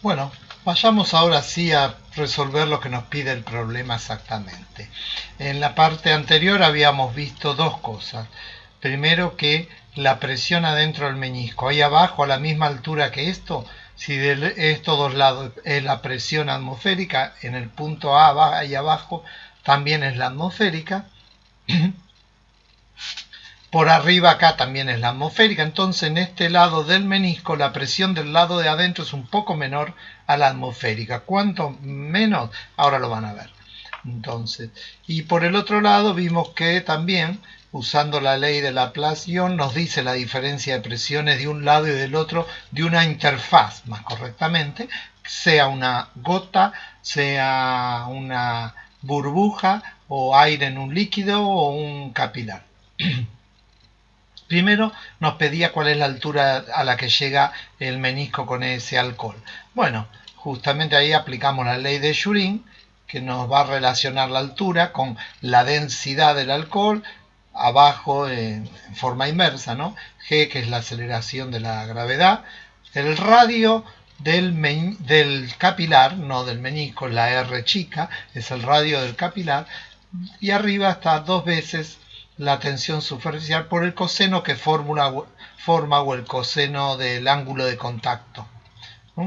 Bueno, vayamos ahora sí a resolver lo que nos pide el problema exactamente. En la parte anterior habíamos visto dos cosas. Primero que la presión adentro del meñisco, ahí abajo a la misma altura que esto, si de estos dos lados es la presión atmosférica, en el punto A ahí abajo también es la atmosférica. Por arriba acá también es la atmosférica, entonces en este lado del menisco la presión del lado de adentro es un poco menor a la atmosférica. ¿Cuánto menos? Ahora lo van a ver. Entonces, y por el otro lado vimos que también, usando la ley de la Laplace-Ion, nos dice la diferencia de presiones de un lado y del otro de una interfaz, más correctamente, sea una gota, sea una burbuja o aire en un líquido o un capilar. Primero nos pedía cuál es la altura a la que llega el menisco con ese alcohol. Bueno, justamente ahí aplicamos la ley de Shurin, que nos va a relacionar la altura con la densidad del alcohol, abajo en, forma inversa, ¿no? G, que es la aceleración de la gravedad, el radio del, del capilar, no del menisco, la R chica, es el radio del capilar, y arriba está dos veces la tensión superficial por el coseno que forma o el coseno del ángulo de contacto.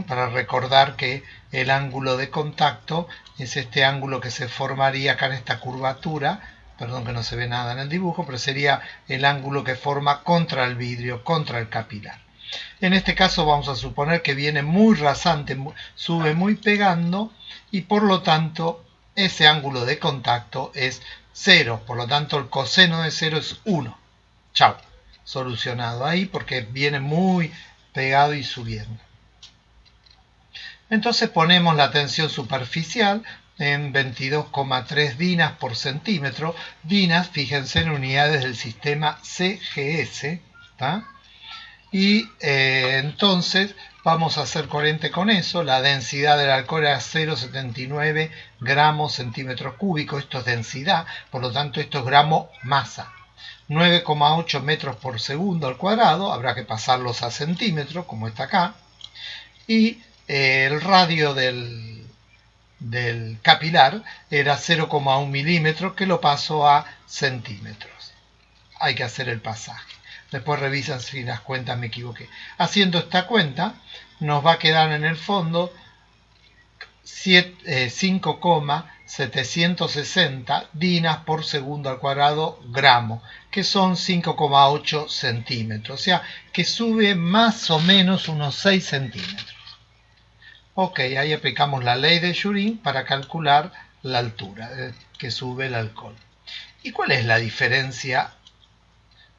Para recordar que el ángulo de contacto es este ángulo que se formaría acá en esta curvatura, perdón que no se ve nada en el dibujo, pero sería el ángulo que forma contra el vidrio, contra el capilar. En este caso vamos a suponer que viene muy rasante, sube muy pegando y por lo tanto ese ángulo de contacto es 0, por lo tanto el coseno de 0 es 1. Chao, solucionado ahí porque viene muy pegado y subiendo. Entonces ponemos la tensión superficial en 22,3 dinas por centímetro. Dinas, fíjense en unidades del sistema CGS. Y eh, entonces vamos a hacer coherente con eso. La densidad del alcohol era 0,79 gramos centímetros cúbicos. Esto es densidad, por lo tanto esto es gramo masa. 9,8 metros por segundo al cuadrado. Habrá que pasarlos a centímetros, como está acá. Y eh, el radio del, del capilar era 0,1 milímetros, que lo paso a centímetros. Hay que hacer el pasaje. Después revisan si las cuentas me equivoqué. Haciendo esta cuenta, nos va a quedar en el fondo 5,760 eh, dinas por segundo al cuadrado gramo, que son 5,8 centímetros. O sea, que sube más o menos unos 6 centímetros. Ok, ahí aplicamos la ley de Shurin para calcular la altura eh, que sube el alcohol. ¿Y cuál es la diferencia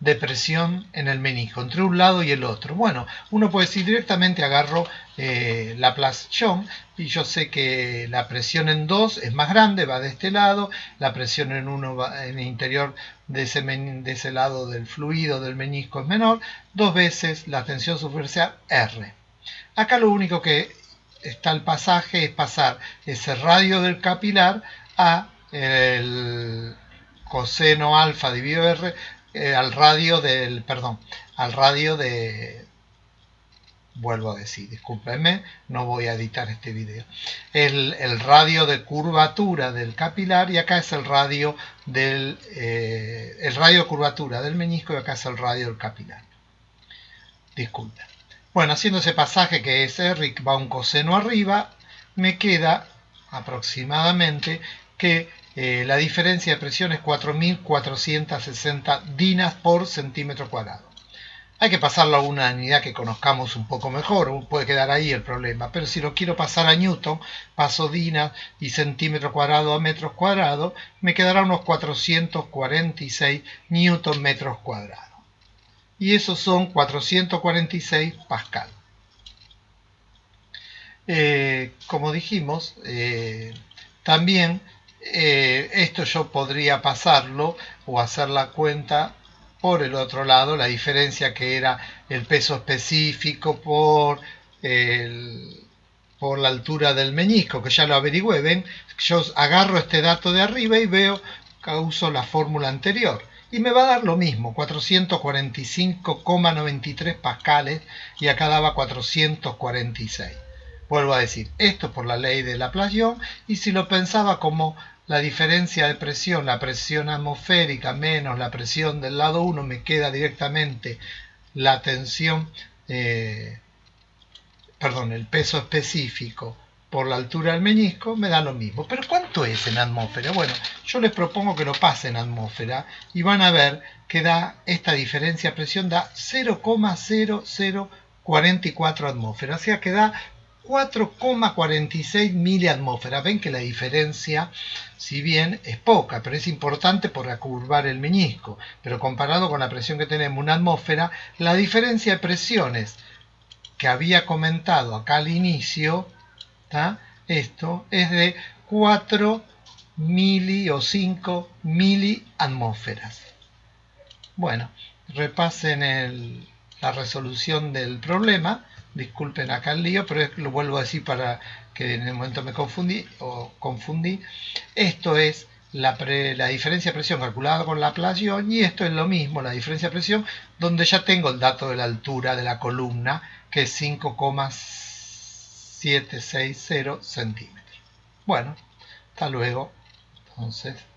de presión en el menisco, entre un lado y el otro. Bueno, uno puede decir directamente agarro eh, la plación y yo sé que la presión en 2 es más grande, va de este lado, la presión en 1 va en el interior de ese, de ese lado del fluido del menisco es menor, dos veces la tensión superficial R. Acá lo único que está el pasaje es pasar ese radio del capilar a el coseno alfa dividido R eh, al radio del, perdón, al radio de, vuelvo a decir, discúlpenme, no voy a editar este video, el, radio de curvatura del capilar y acá es el radio del, eh, el radio de curvatura del menisco y acá es el radio del capilar. Disculpen. Bueno, haciendo ese pasaje que es R, va un coseno arriba, me queda aproximadamente que eh, la diferencia de presión es 4.460 dinas por centímetro cuadrado. Hay que pasarlo a una unidad que conozcamos un poco mejor, puede quedar ahí el problema, pero si lo quiero pasar a Newton, paso dinas y centímetro cuadrado a metros cuadrados, me quedará unos 446 newton metros cuadrados. Y esos son 446 pascal. Eh, como dijimos, eh, también eh, esto yo podría pasarlo o hacer la cuenta por el otro lado, la diferencia que era el peso específico por, por la altura del meñisco, que ya lo averigüé, ven, yo agarro este dato de arriba y veo uso la fórmula anterior. Y me va a dar lo mismo, 445,93 pascales y acá daba 446. Vuelvo a decir, esto por la ley de Laplace y si lo pensaba como la diferencia de presión, la presión atmosférica menos la presión del lado 1, me queda directamente la tensión, eh, perdón, el peso específico por la altura del meñisco, me da lo mismo. Pero ¿cuánto es en atmósfera? Bueno, yo les propongo que lo pasen en atmósfera y van a ver que da esta diferencia de presión da 0,0044 atmósferas, o sea que da 4,46 miliatmósferas. Ven que la diferencia, si bien es poca, pero es importante por curvar el meñisco. Pero comparado con la presión que tenemos en una atmósfera, la diferencia de presiones que había comentado acá al inicio, esto es de 4 mili o 5 miliatmósferas. Bueno, repasen la resolución del problema disculpen acá el lío, pero lo vuelvo a decir para que en el momento me confundí o confundí. Esto es la, diferencia de presión calculada con la plación y esto es lo mismo, la diferencia de presión, donde ya tengo el dato de la altura de la columna, que es 5,760 centímetros. Bueno, hasta luego. Entonces...